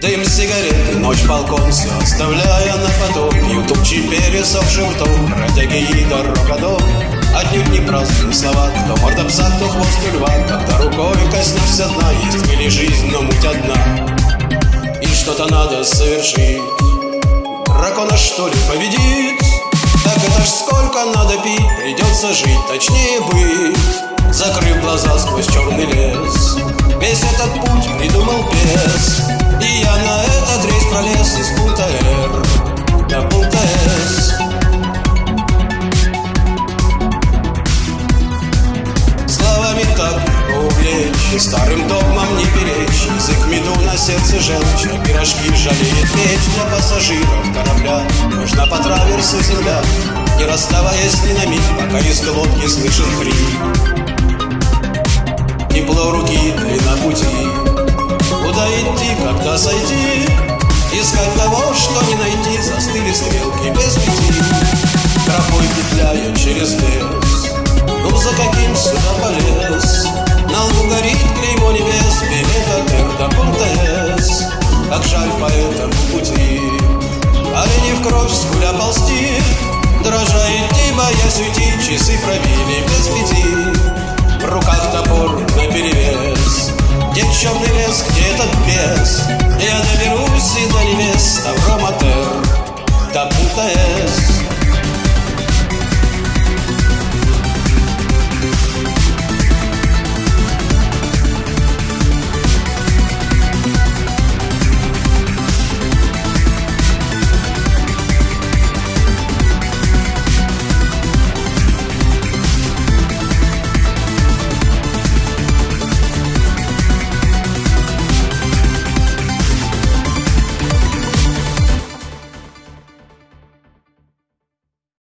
Дым сигареты, ночь балкон Все оставляя на потом. Ютубчи пересохший ртом Бродяги и дорога дом Отнюдь не праздные слова Кто морда пса, кто хвост льва. Когда рукой коснешься дна Есть мире жизнь, но муть одна. И что-то надо совершить. Дракона что ли победит? Так это ж сколько надо пить Придется жить, точнее быть. Закрыв глаза сквозь черный лес Весь этот путь придумал бес И старым догмам не перечь Язык меду на сердце желчь. Пирожки жалеет печь Для пассажиров корабля. Нужна по траверсу земля Не расставаясь ни на миг Пока из глотки слышен хрип. Тепло руки, длина пути. Куда идти, когда сойти? Искать того, что не найти. Застыли стрелки без пяти. Тропой петляя через лес. Ну за каким сюда полез На лбу горит клеймо небес до пункта С Как жаль по этому пути. Олени в кровь скуля ползти. Дрожа идти, боясь уйти Часы пробили без пяти. В руках топор наперевес. Где черный лес, где этот бес